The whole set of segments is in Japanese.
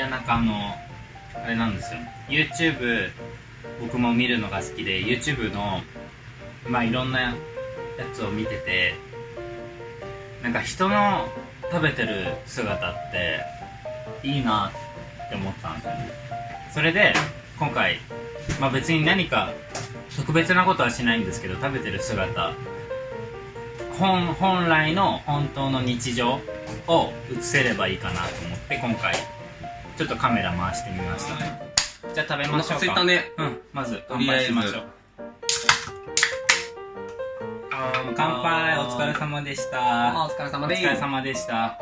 やなんかあのあれなんですよ。YouTube 僕も見るのが好きで YouTube のまあいろんなやつを見ててなんか人の食べてる姿っていいなって思ったんですよね。それで今回まあ別に何か特別なことはしないんですけど食べてる姿本本来の本当の日常を映せればいいかなと思って今回ちょっとカメラ回してみました。じゃあ食べましょうか。お腹空いたね。うんまず乾杯しましょう。乾杯。お疲れ様でした。あお疲れ様ですお疲れ様でした。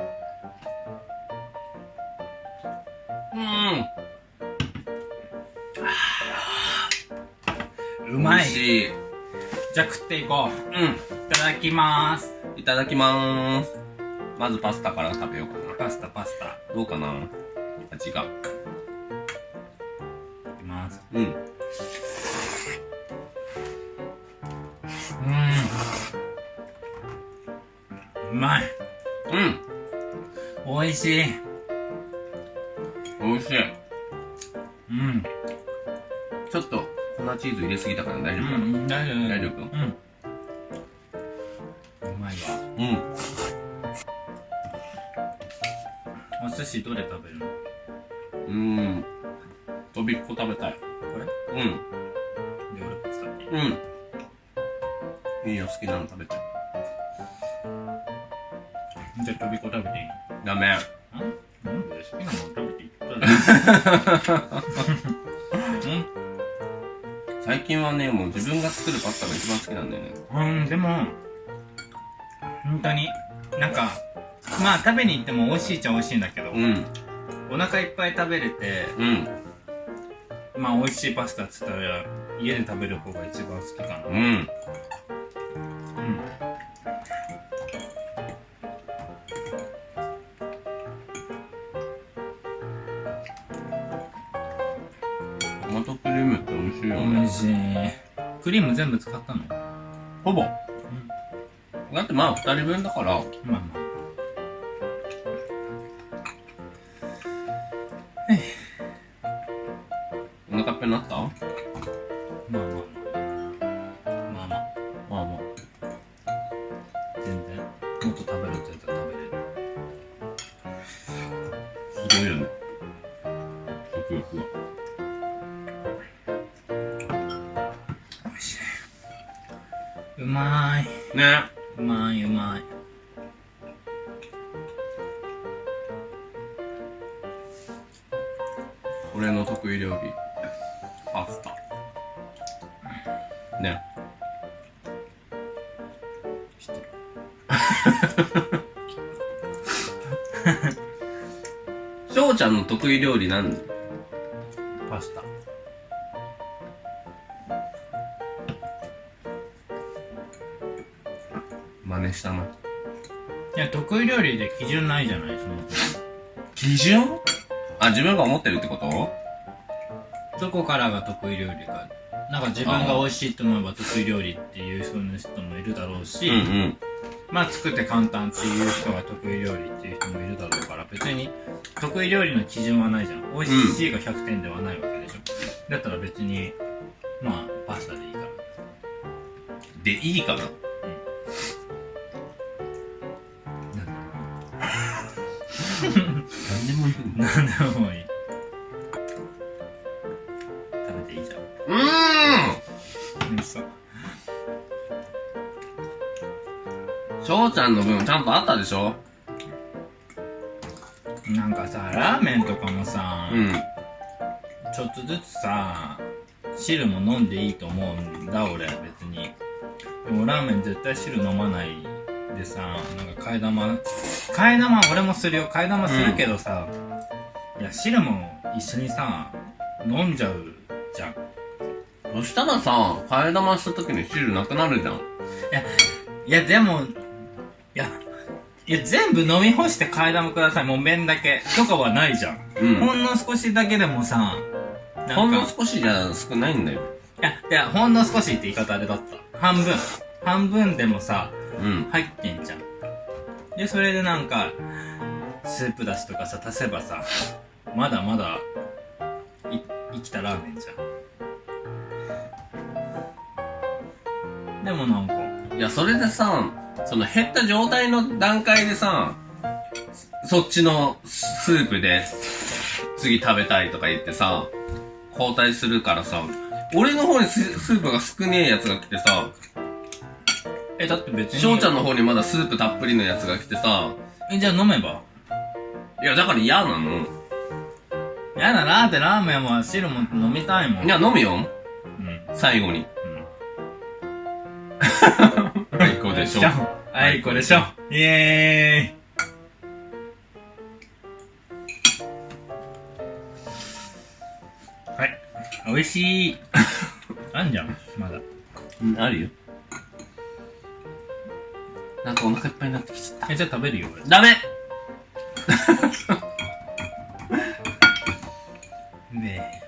うん。うまい。い。じゃあ食っていこう。うん。いただきます。いただきまーす。まずパスタから食べようかな。パスタパスタ。いどうかな味が。きます。うん。うん。うまい。うん。美味しい。美味しい。うん。ちょっと粉チーズ入れすぎたから大丈夫かな？うん大丈夫。大丈夫うん。うまいわ。うん。お寿司どれ食べるの？うん。とびっこ食べたい。これ？うん。で俺こっち食べてうん。いいよ好きなの食べて。じゃあとびっこ食べていい？のダメ。なんで好きなの食べていい？最近はねもう自分が作るパスタが一番好きなんだよね。うんでも本当になんかまあ食べに行っても美味しいっちゃ美味しいんだけど、うんお腹いっぱい食べれてうん。まあ美味しいパスタっつったら家で食べる方が一番好きかな。うん。うん。トマトクリームって美味しいよ美ね味しい。クリーム全部使ったの？ほぼ。だってまあ二人分だから。まあまあなった？まあまあ。まあまあ。まあまあ。まあ全然。もっと食べるって言ったら食べれる。すごいよね食欲がうまい。ね。うまいうまい。俺の得意料理パスタね。知ってる。翔ちゃんの得意料理なん？パスタ。真似したな。いや得意料理で基準ないじゃないその。基準？あ自分が思ってるってこと？どこからが得意料理か。なんか自分が美味しいと思えば得意料理っていう人の人もいるだろうし、うんうん。まあ作って簡単っていう人が得意料理っていう人もいるだろうから別に得意料理の基準はないじゃん。美味しいが100点ではないわけでしょ、だったら別にまあパスタでいいから。でいいかな？何でもいい。何でもいい翔ちゃんの分ちゃんとあったでしょ？なんかさラーメンとかもさ、うん。ちょっとずつさ汁も飲んでいいと思うんだ俺別に。でもラーメン絶対汁飲まないでさなんか替え玉替え玉俺もするよ。替え玉するけどさ、いや汁も一緒にさ飲んじゃうじゃん。そしたらさ替え玉した時に汁なくなるじゃん。いやでもいやいや全部飲み干して替え玉くださいもう麺だけ。とかはないじゃん、うん。ほんの少しだけでもさなんか。ほんの少しじゃ少ないんだよ。いや、いや、ほんの少しって言い方あれだった。半分。半分でもさ、うん。入ってんじゃん。で、それでなんか、スープだしとかさ、足せばさ、まだまだい生きたラーメンじゃん。でもなんか。いや、それでさ、その減った状態の段階でさ、そっちのスープで次食べたいとか言ってさ、交代するからさ、俺の方にススープが少ねえやつが来てさ、えだって別に翔ちゃんの方にまだスープたっぷりのやつが来てさ、えじゃあ飲めば？いや、だから嫌なの。やだなーってラーメンも汁も飲みたいもんいや、飲むよ。うん最後に。うんはい、こうでしょ。あいこでしょ。イエーイ。はい。美味しい。あんじゃんまだ。うん、あるよ。なんかお腹いっぱいになってきちゃった。えじゃあ食べるよ俺。ダメ。ね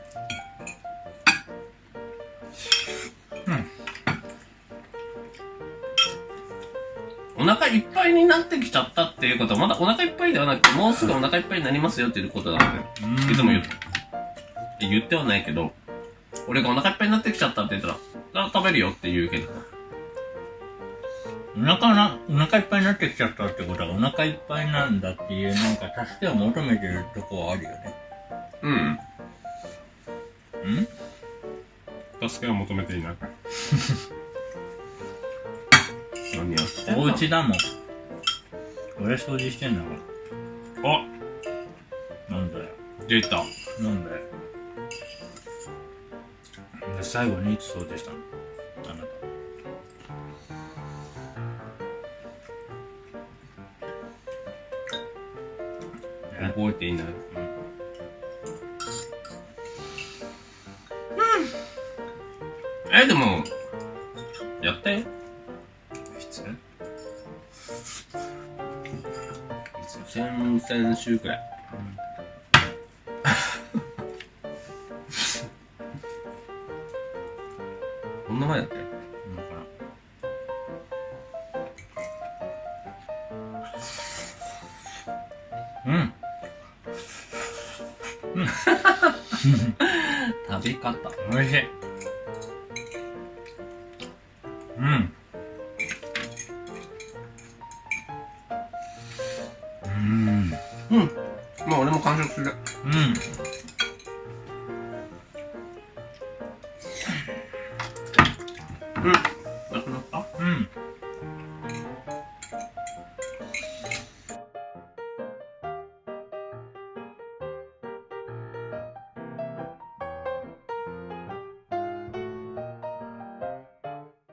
お腹いっぱいになってきちゃったっていうことは、まだお腹いっぱいではなくて、もうすぐお腹いっぱいになりますよっていうことだね。えいつも言う。言ってはないけど、俺がお腹いっぱいになってきちゃったって言ったら、あ食べるよって言うけど。お腹な、お腹いっぱいになってきちゃったってことはお腹いっぱいなんだっていうなんか助けを求めてるとこはあるよね。うん。ん？助けを求めていない。何やってんのお家だもん。俺掃除してんだかあら。なんだよ。出た。なんだよ。で、最後にいつ掃除したの？あなた。え？覚えていない。え、でも、やったよ。先々週くらい。こんな前だったよ。だからうん。食べ方。おいしい。うん。うん。する。うん。うん。なくなった？うん。